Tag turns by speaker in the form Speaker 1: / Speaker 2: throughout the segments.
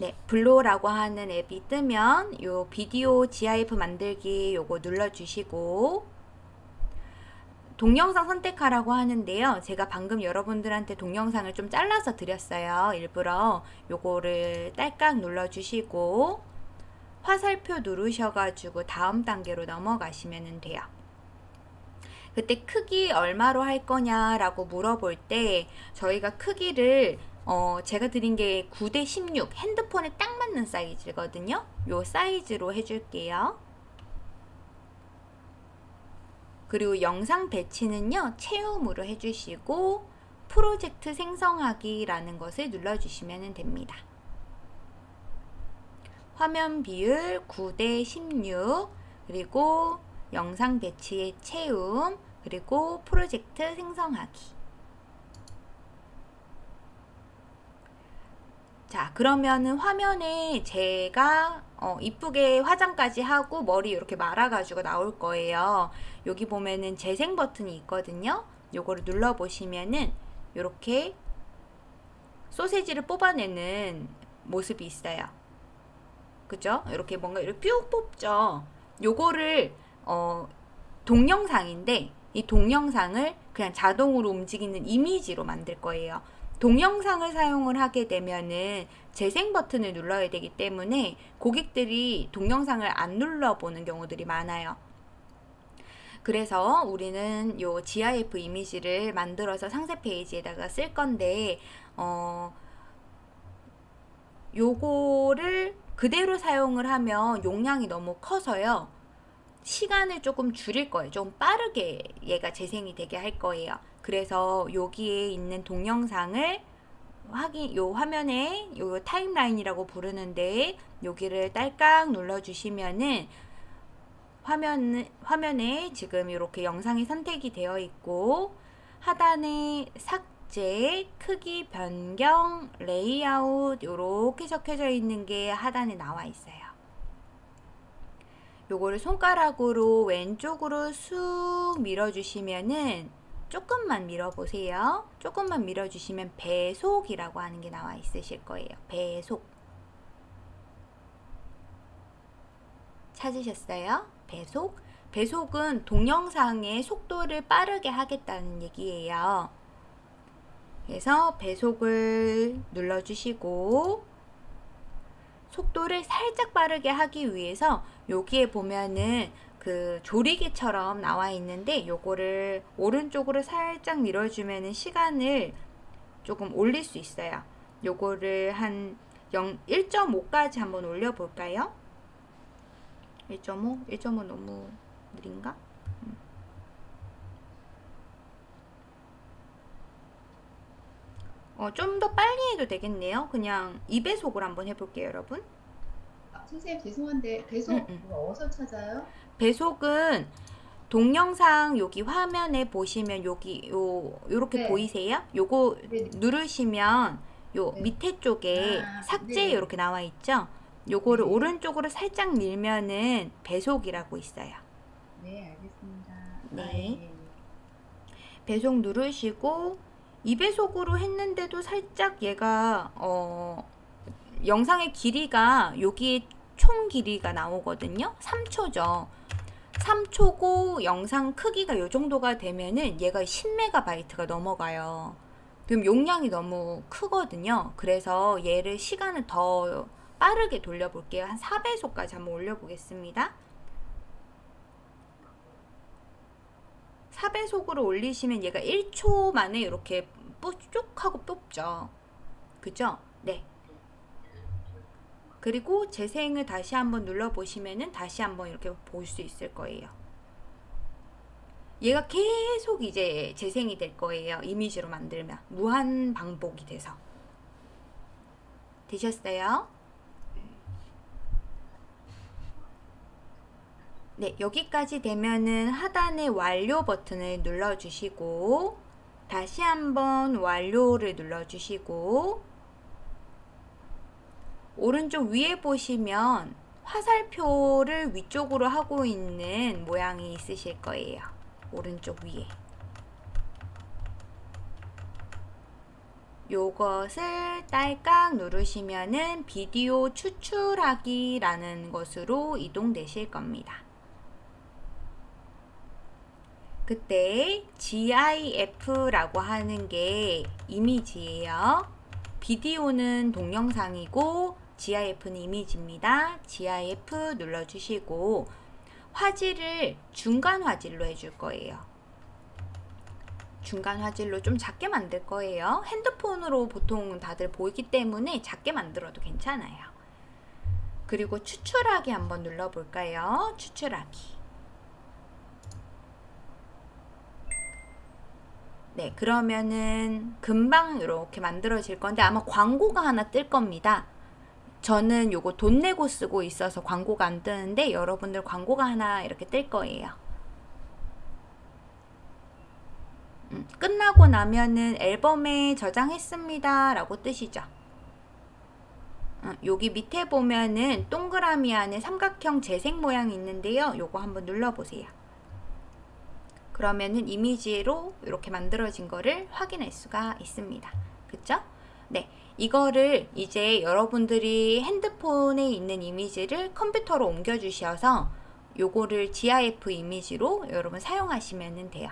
Speaker 1: 네, 블로라고 하는 앱이 뜨면 요 비디오 GIF 만들기 요거 눌러주시고 동영상 선택하라고 하는데요. 제가 방금 여러분들한테 동영상을 좀 잘라서 드렸어요. 일부러 요거를 딸깍 눌러주시고 화살표 누르셔가지고 다음 단계로 넘어가시면 돼요. 그때 크기 얼마로 할 거냐라고 물어볼 때 저희가 크기를 어 제가 드린 게 9대 16 핸드폰에 딱 맞는 사이즈거든요. 요 사이즈로 해줄게요. 그리고 영상 배치는요. 채움으로 해주시고 프로젝트 생성하기라는 것을 눌러주시면 됩니다. 화면 비율 9대 16 그리고 영상 배치의 채움 그리고 프로젝트 생성하기 자 그러면은 화면에 제가 어, 이쁘게 화장까지 하고 머리 이렇게 말아가지고 나올 거예요. 여기 보면은 재생 버튼이 있거든요. 요거를 눌러 보시면은 이렇게 소세지를 뽑아내는 모습이 있어요. 그죠? 이렇게 뭔가 이렇게 뿅 뽑죠. 요거를 어, 동영상인데 이 동영상을 그냥 자동으로 움직이는 이미지로 만들 거예요 동영상을 사용을 하게 되면은 재생 버튼을 눌러야 되기 때문에 고객들이 동영상을 안 눌러보는 경우들이 많아요. 그래서 우리는 요 GIF 이미지를 만들어서 상세 페이지에다가 쓸 건데 어 요거를 그대로 사용을 하면 용량이 너무 커서요. 시간을 조금 줄일 거예요. 좀 빠르게 얘가 재생이 되게 할 거예요. 그래서 여기에 있는 동영상을 확인 요 화면에 요 타임라인이라고 부르는데 여기를 딸깍 눌러 주시면은 화면 화면에 지금 이렇게 영상이 선택이 되어 있고 하단에 삭제, 크기 변경, 레이아웃 이렇게 적혀져 있는 게 하단에 나와 있어요. 요거를 손가락으로 왼쪽으로 쑥 밀어 주시면은 조금만 밀어보세요. 조금만 밀어주시면 배속이라고 하는 게 나와 있으실 거예요. 배속. 찾으셨어요? 배속? 배속은 동영상의 속도를 빠르게 하겠다는 얘기예요. 그래서 배속을 눌러주시고 속도를 살짝 빠르게 하기 위해서 여기에 보면은 그 조리개처럼 나와 있는데 요거를 오른쪽으로 살짝 밀어주면 시간을 조금 올릴 수 있어요. 요거를 한 0, 1.5까지 한번 올려볼까요? 1.5? 1.5 너무 느린가? 음. 어, 좀 더 빨리 해도 되겠네요. 그냥 2배속으로 한번 해볼게요, 여러분.
Speaker 2: 아, 선생님 죄송한데 배속
Speaker 1: 음, 음.
Speaker 2: 어디서 찾아요?
Speaker 1: 배속은 동영상 여기 화면에 보시면 여기 요 요렇게
Speaker 2: 네.
Speaker 1: 보이세요? 요거
Speaker 2: 네.
Speaker 1: 누르시면 요
Speaker 2: 네.
Speaker 1: 밑에 쪽에
Speaker 2: 아,
Speaker 1: 삭제
Speaker 2: 네.
Speaker 1: 이렇게 나와 있죠? 요거를
Speaker 2: 네.
Speaker 1: 오른쪽으로 살짝 밀면은 배속이라고 있어요.
Speaker 2: 네, 알겠습니다.
Speaker 1: 네.
Speaker 2: 아, 예.
Speaker 1: 배속 누르시고 2배속으로 했는데도 살짝 얘가 어 영상의 길이가 여기에 총 길이가 나오거든요. 3초죠. 3초고 영상 크기가 이 정도가 되면은 얘가 10메가바이트가 넘어가요. 그럼 용량이 너무 크거든요. 그래서 얘를 시간을 더 빠르게 돌려볼게요. 한 4배속까지 한번 올려보겠습니다. 4배속으로 올리시면 얘가 1초 만에 이렇게 쭉 하고 뽑죠. 그죠? 네. 그리고 재생을 다시 한번 눌러보시면은 다시 한번 이렇게 볼 수 있을 거예요. 얘가 계속 이제 재생이 될 거예요. 이미지로 만들면. 무한 반복이 돼서. 되셨어요? 네, 여기까지 되면은 하단에 완료 버튼을 눌러주시고 다시 한번 완료를 눌러주시고 오른쪽 위에 보시면 화살표를 위쪽으로 하고 있는 모양이 있으실 거예요. 오른쪽 위에. 요것을 딸깍 누르시면은 비디오 추출하기 라는 것으로 이동되실 겁니다. 그때 GIF라고 하는 게 이미지예요. 비디오는 동영상이고 GIF는 이미지입니다. GIF 눌러주시고 화질을 중간 화질로 해줄 거예요. 중간 화질로 좀 작게 만들 거예요. 핸드폰으로 보통 다들 보이기 때문에 작게 만들어도 괜찮아요. 그리고 추출하기 한번 눌러볼까요? 추출하기. 네, 그러면은 금방 이렇게 만들어질 건데 아마 광고가 하나 뜰 겁니다. 저는 요거 돈 내고 쓰고 있어서 광고가 안 뜨는데 여러분들 광고가 하나 이렇게 뜰 거예요. 음, 끝나고 나면은 앨범에 저장했습니다 라고 뜨시죠. 어, 여기 밑에 보면은 동그라미 안에 삼각형 재생 모양이 있는데요. 요거 한번 눌러보세요. 그러면은 이미지로 이렇게 만들어진 거를 확인할 수가 있습니다. 그쵸? 네. 이거를 이제 여러분들이 핸드폰에 있는 이미지를 컴퓨터로 옮겨 주셔서 요거를 GIF 이미지로 여러분 사용하시면 돼요.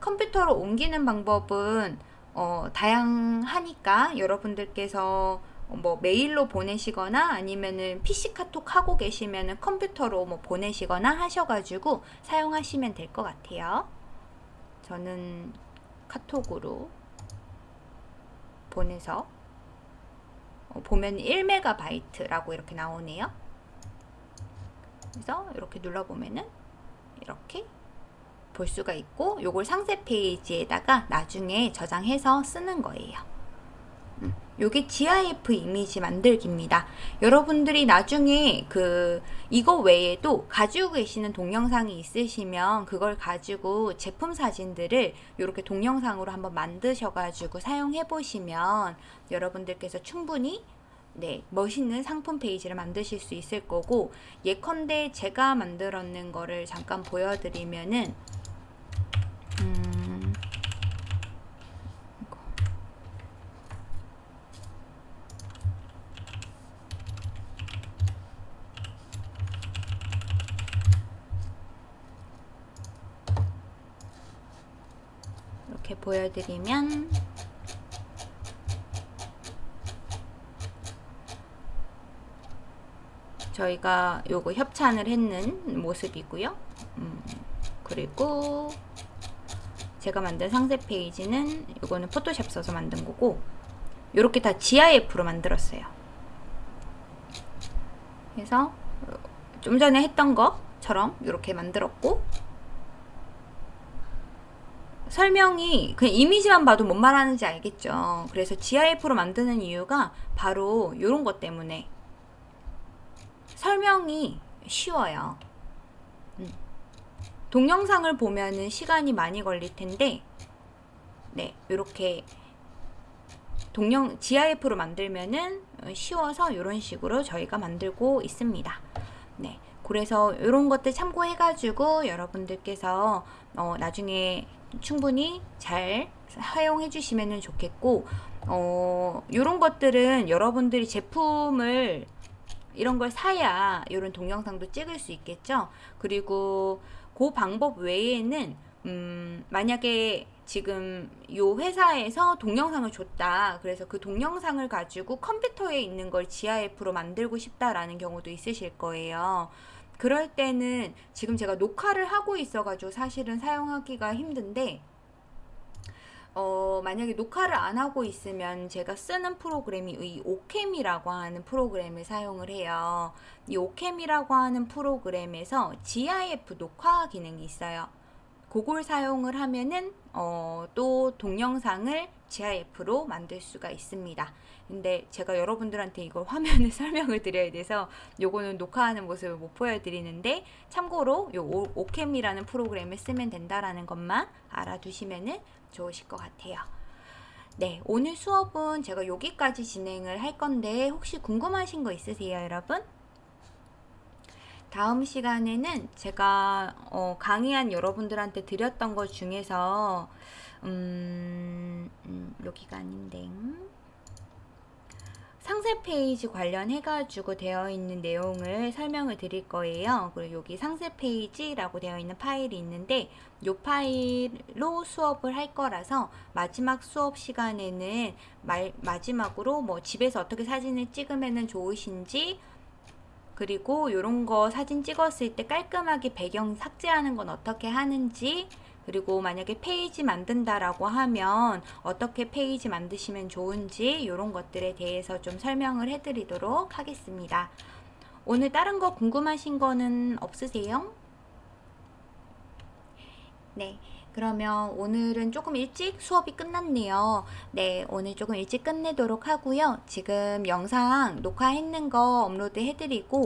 Speaker 1: 컴퓨터로 옮기는 방법은 어, 다양하니까 여러분들께서 뭐 메일로 보내시거나 아니면은 PC 카톡 하고 계시면은 컴퓨터로 뭐 보내시거나 하셔가지고 사용하시면 될 것 같아요. 저는 카톡으로 보내서 어, 보면 1메가바이트라고 이렇게 나오네요. 그래서 이렇게 눌러보면은 이렇게 볼 수가 있고 요걸 상세 페이지에다가 나중에 저장해서 쓰는 거예요. 음, 요게 GIF 이미지 만들기입니다. 여러분들이 나중에 그 이거 외에도 가지고 계시는 동영상이 있으시면 그걸 가지고 제품 사진들을 이렇게 동영상으로 한번 만드셔가지고 사용해 보시면 여러분들께서 충분히 네, 멋있는 상품 페이지를 만드실 수 있을 거고 예컨대 제가 만들었는 거를 잠깐 보여드리면은 음, 이거. 이렇게 보여드리면 저희가 요거 협찬을 했는 모습이고요. 음, 그리고 제가 만든 상세 페이지는 이거는 포토샵 써서 만든 거고 이렇게 다 GIF로 만들었어요. 그래서 좀 전에 했던 것처럼 이렇게 만들었고 설명이 그냥 이미지만 봐도 뭔 말하는지 알겠죠. 그래서 GIF로 만드는 이유가 바로 이런 것 때문에 설명이 쉬워요. 음. 동영상을 보면은 시간이 많이 걸릴 텐데, 네, 이렇게 동영 GIF로 만들면은 쉬워서 이런 식으로 저희가 만들고 있습니다. 네, 그래서 이런 것들 참고해가지고 여러분들께서 어, 나중에 충분히 잘 사용해 주시면 좋겠고, 어, 이런 것들은 여러분들이 제품을 이런 걸 사야 이런 동영상도 찍을 수 있겠죠. 그리고 그 방법 외에는 음, 만약에 지금 요 회사에서 동영상을 줬다. 그래서 그 동영상을 가지고 컴퓨터에 있는 걸 GIF로 만들고 싶다라는 경우도 있으실 거예요. 그럴 때는 지금 제가 녹화를 하고 있어가지고 사실은 사용하기가 힘든데 어, 만약에 녹화를 안 하고 있으면 제가 쓰는 프로그램이 이 오캠이라고 하는 프로그램을 사용을 해요. 이 오캠이라고 하는 프로그램에서 GIF 녹화 기능이 있어요. 그걸 사용을 하면은 어, 또 동영상을 GIF로 만들 수가 있습니다. 근데 제가 여러분들한테 이걸 화면에 설명을 드려야 돼서 요거는 녹화하는 모습을 못 보여드리는데 참고로 요 오- 오캠이라는 프로그램을 쓰면 된다라는 것만 알아두시면은 좋으실 것 같아요. 네, 오늘 수업은 제가 여기까지 진행을 할 건데 혹시 궁금하신 거 있으세요, 여러분? 다음 시간에는 제가 어, 강의한 여러분들한테 드렸던 것 중에서 음, 음, 여기가 아닌데. 상세 페이지 관련해 가지고 되어 있는 내용을 설명을 드릴 거예요. 그리고 여기 상세 페이지라고 되어 있는 파일이 있는데, 이 파일로 수업을 할 거라서 마지막 수업 시간에는 말, 마지막으로 뭐 집에서 어떻게 사진을 찍으면 좋으신지, 그리고 이런 거 사진 찍었을 때 깔끔하게 배경 삭제하는 건 어떻게 하는지, 그리고 만약에 페이지 만든다라고 하면 어떻게 페이지 만드시면 좋은지 이런 것들에 대해서 좀 설명을 해드리도록 하겠습니다. 오늘 다른 거 궁금하신 거는 없으세요? 네. 그러면 오늘은 조금 일찍 수업이 끝났네요. 네, 오늘 조금 일찍 끝내도록 하고요. 지금 영상 녹화했는 거 업로드 해드리고